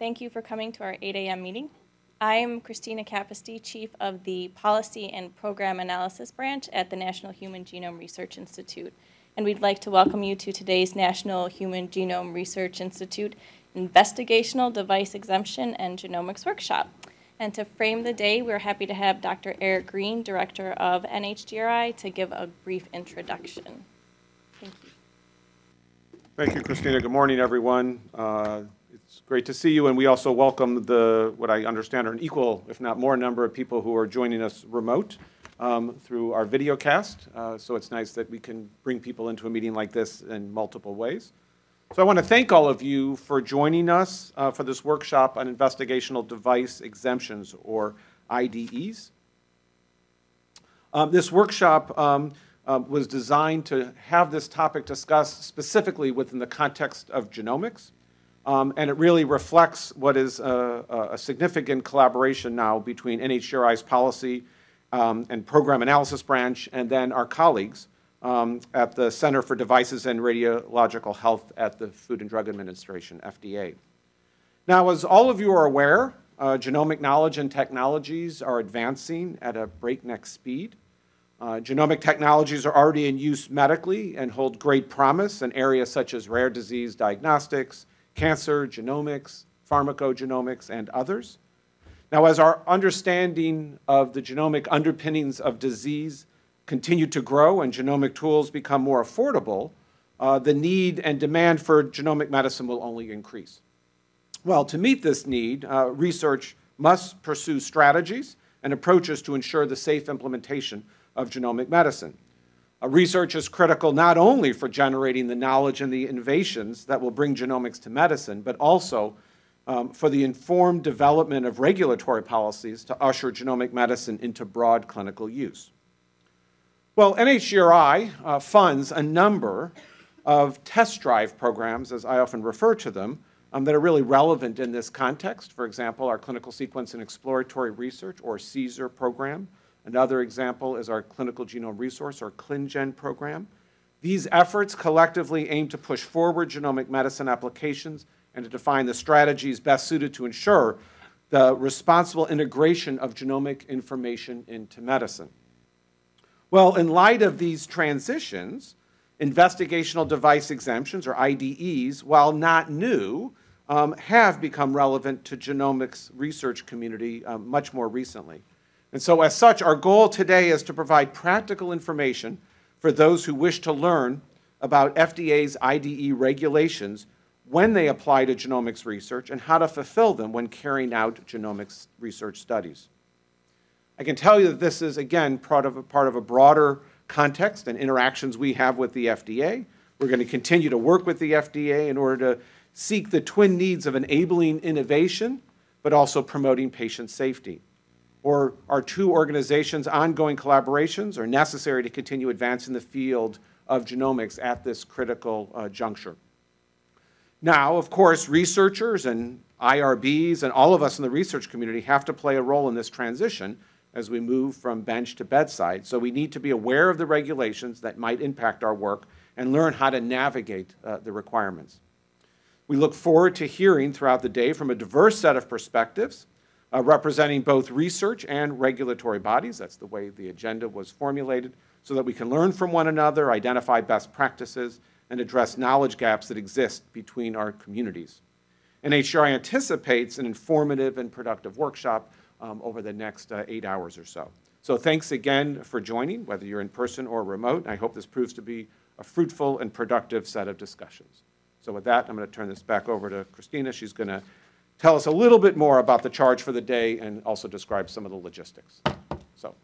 Thank you for coming to our 8 a.m. meeting. I am Christina Capisti, Chief of the Policy and Program Analysis Branch at the National Human Genome Research Institute. And we'd like to welcome you to today's National Human Genome Research Institute Investigational Device Exemption and Genomics Workshop. And to frame the day, we're happy to have Dr. Eric Green, Director of NHGRI, to give a brief introduction. Thank you. Thank you, Christina. Good morning, everyone. Uh, It's great to see you, and we also welcome the, what I understand are an equal, if not more, number of people who are joining us remote um, through our video cast. Uh, So it's nice that we can bring people into a meeting like this in multiple ways. So I want to thank all of you for joining us uh, for this workshop on investigational device exemptions, or IDEs. Um, This workshop um, uh, was designed to have this topic discussed specifically within the context of genomics. Um, And it really reflects what is a a- significant collaboration now between NHGRI's policy um, and program analysis branch, and then our colleagues um, at the Center for Devices and Radiological Health at the Food and Drug Administration, FDA. Now, as all of you are aware, uh, genomic knowledge and technologies are advancing at a breakneck speed. Uh, genomic technologies are already in use medically and hold great promise in areas such as rare disease diagnostics, cancer, genomics, pharmacogenomics, and others. Now, as our understanding of the genomic underpinnings of disease continue to grow and genomic tools become more affordable, uh, the need and demand for genomic medicine will only increase. Well, to meet this need, uh, research must pursue strategies and approaches to ensure the safe implementation of genomic medicine. Research is critical not only for generating the knowledge and the innovations that will bring genomics to medicine, but also um, for the informed development of regulatory policies to usher genomic medicine into broad clinical use. Well, NHGRI uh, funds a number of test drive programs, as I often refer to them, um, that are really relevant in this context. For example, our Clinical Sequence and Exploratory Research, or CSER program. Another example is our Clinical Genome Resource, or ClinGen program. These efforts collectively aim to push forward genomic medicine applications and to define the strategies best suited to ensure the responsible integration of genomic information into medicine. Well, in light of these transitions, investigational device exemptions, or IDEs, while not new, um, have become relevant to genomics research community um, much more recently. And so as such, our goal today is to provide practical information for those who wish to learn about FDA's IDE regulations when they apply to genomics research and how to fulfill them when carrying out genomics research studies. I can tell you that this is, again, part of a, part of a broader context and interactions we have with the FDA. We're going to continue to work with the FDA in order to seek the twin needs of enabling innovation, but also promoting patient safety. Or our two organizations' ongoing collaborations are necessary to continue advancing the field of genomics at this critical uh, juncture. Now, of course, researchers and IRBs and all of us in the research community have to play a role in this transition as we move from bench to bedside. So we need to be aware of the regulations that might impact our work and learn how to navigate uh, the requirements. We look forward to hearing throughout the day from a diverse set of perspectives uh, representing both research and regulatory bodies. That's the way the agenda was formulated, so that we can learn from one another, identify best practices, and address knowledge gaps that exist between our communities. NHGRI anticipates an informative and productive workshop um, over the next uh, eight hours or so. So thanks again for joining, whether you're in person or remote. I hope this proves to be a fruitful and productive set of discussions. So with that, I'm going to turn this back over to Christina. She's going to tell us a little bit more about the charge for the day and also describe some of the logistics. So